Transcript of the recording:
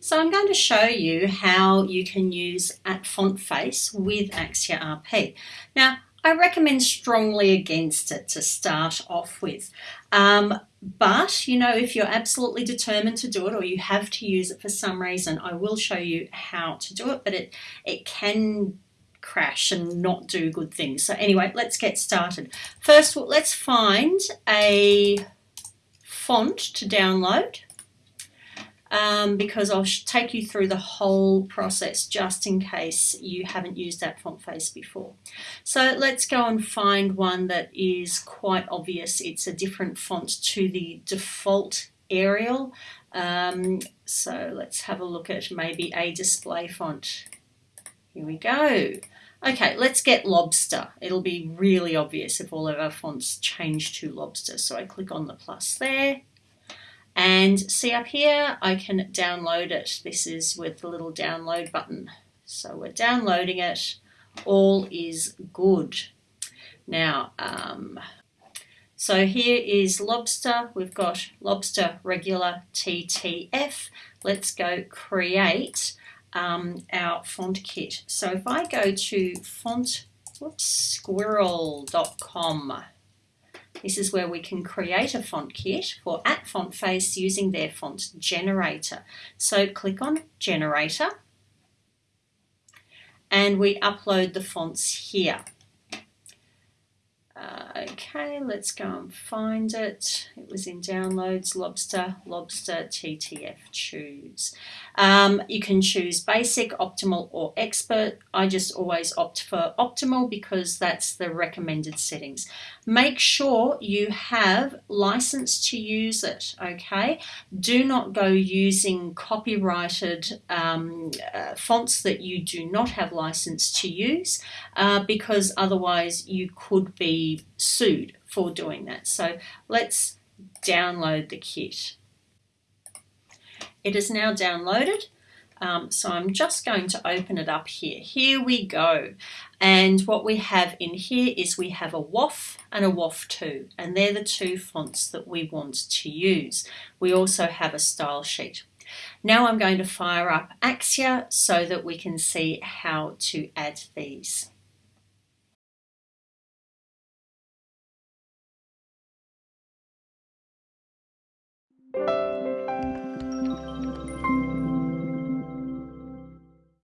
So I'm going to show you how you can use at font face with Axure RP. Now I recommend strongly against it to start off with. Um, but, you know, if you're absolutely determined to do it or you have to use it for some reason, I will show you how to do it, but it, it can crash and not do good things. So anyway, let's get started. First, let's find a font to download um, because I'll take you through the whole process just in case you haven't used that font face before. So let's go and find one that is quite obvious. It's a different font to the default Arial. Um, so let's have a look at maybe a display font. Here we go. Okay, let's get Lobster. It'll be really obvious if all of our fonts change to Lobster. So I click on the plus there and see up here, I can download it. This is with the little download button. So we're downloading it. All is good. Now, um, so here is lobster. We've got lobster regular TTF. Let's go create um, our font kit. So if I go to font, whoops, squirrel.com, this is where we can create a font kit for at font face using their font generator. So click on generator and we upload the fonts here. Okay, let's go and find it. It was in downloads, lobster, lobster, TTF, choose. Um, you can choose basic, optimal or expert. I just always opt for optimal because that's the recommended settings. Make sure you have license to use it, okay? Do not go using copyrighted um, uh, fonts that you do not have license to use uh, because otherwise you could be sued for doing that. So let's download the kit. It is now downloaded. Um, so I'm just going to open it up here. Here we go. And what we have in here is we have a WOFF and a WOFF2, and they're the two fonts that we want to use. We also have a style sheet. Now I'm going to fire up Axure so that we can see how to add these.